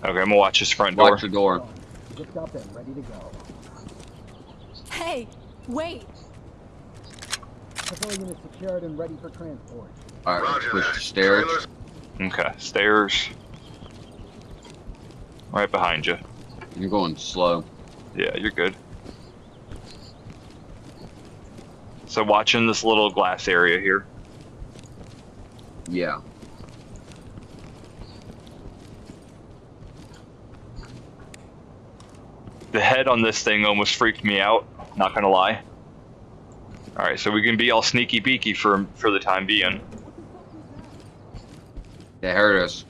Okay, I'm gonna watch this front door. Watch the door. Zipped up and ready to go. Hey, wait. Pavilion is secured and ready for transport. Alright, let's push the stairs. Okay, stairs. Right behind you. You're going slow. Yeah, you're good. So watching this little glass area here. Yeah. The head on this thing almost freaked me out. Not gonna lie. All right, so we can be all sneaky beaky for for the time being. They heard us.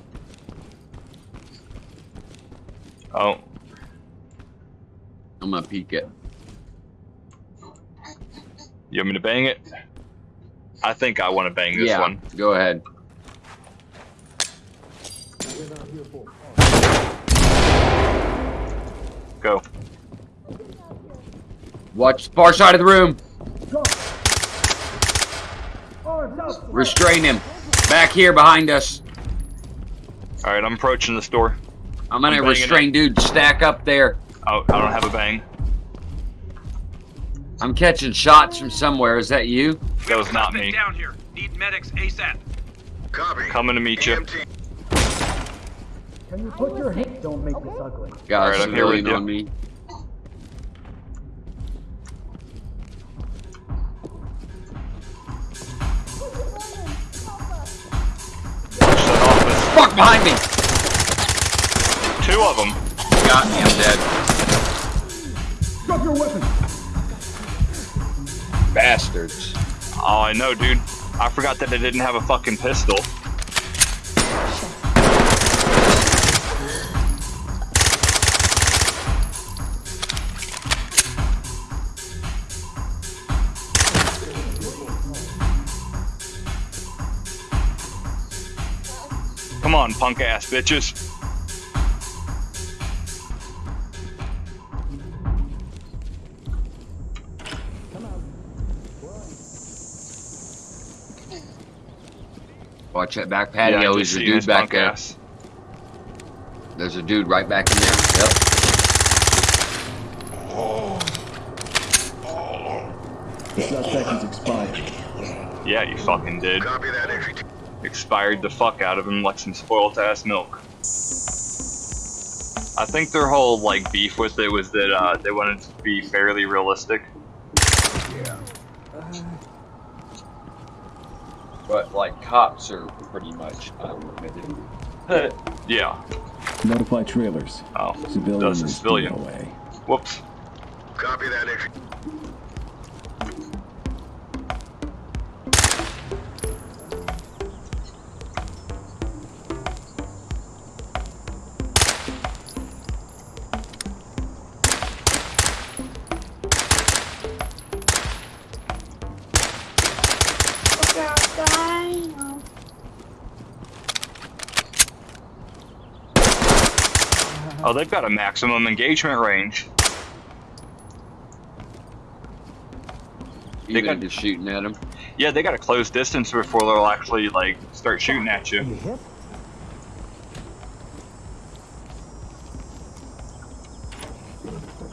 Oh, I'm gonna peek it. you want me to bang it? I think I want to bang this yeah. one. Go ahead. Go. Watch the far side of the room. Go! Arms out! Restrain him. Back here behind us. All right, I'm approaching this door. I'm gonna I'm restrain dude. Stack up there. Oh, I don't have a bang. I'm catching shots from somewhere. Is that you? That was not Suspect me. Down here. Need medics ASAP. copy. Coming to meet you. EMT. Can you put your hand? Don't make this ugly. Got Alright, a I'm here with you. on me. Watch that office. Fuck behind me. Two of them. Got me. I'm dead. Drop your weapon! Bastards. Oh, I know, dude. I forgot that I didn't have a fucking pistol. Come on, punk ass bitches. Watch that back Yeah, I patio. just There's a dude back there. ass. There's a dude right back in there. Yep. Shot seconds expired. Yeah, you fucking did. Copy that entry. Team. expired the fuck out of him like some spoiled ass milk. I think their whole like beef with it was that uh, they wanted to be fairly realistic. Yeah. But like cops are pretty much unlimited. Yeah. Notify trailers. Oh, Civilian Does a civilian. away. whoops. Copy that Oh, they've got a maximum engagement range. They got- just shooting at him. Yeah, they got a close distance before they'll actually like start shooting at you. You hit?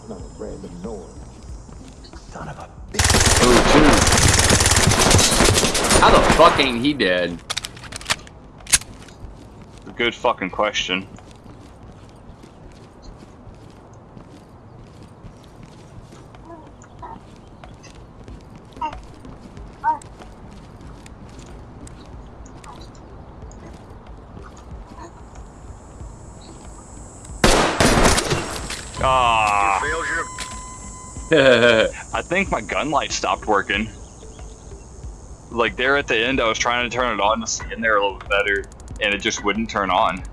Oh, two. How the fuck ain't he dead? Good fucking question. Ah, I think my gun light stopped working. Like there at the end, I was trying to turn it on to see in there a little bit better, and it just wouldn't turn on.